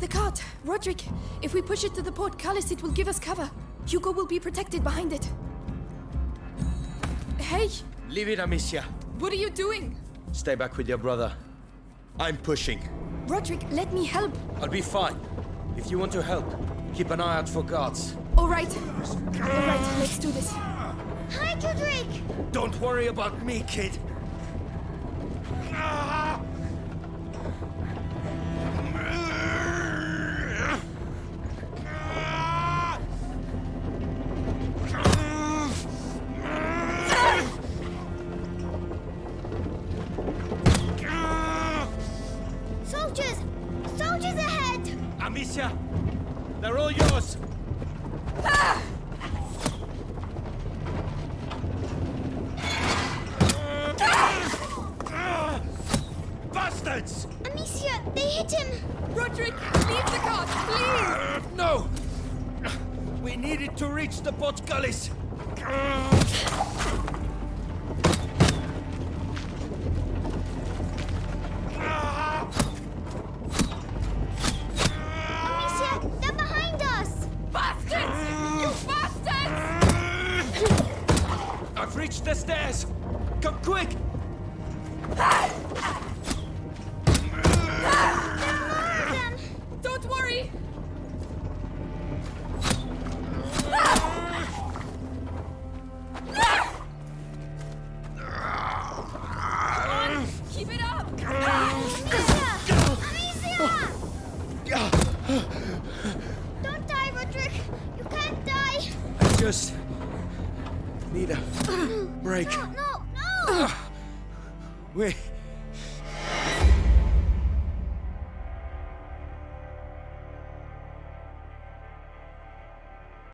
the cart. Roderick, if we push it to the portcullis, it will give us cover. Hugo will be protected behind it. Hey, Leave it, Amicia. what are you doing? Stay back with your brother. I'm pushing. Roderick, let me help. I'll be fine. If you want to help, keep an eye out for guards. All right. All right, let's do this. Hi, Roderick! Don't worry about me, kid. Ah! Soldiers! Soldiers ahead! Amicia, they're all yours. Bastards! Amicia, they hit him! Roderick, leave the cart, please! Uh, no! We needed to reach the portcullis. Amicia, Reached the stairs. Come quick! Don't worry! Keep it up! Amicia! Amicia! Don't die, Roderick! You can't die! I just need a break. No, no, ah. no! We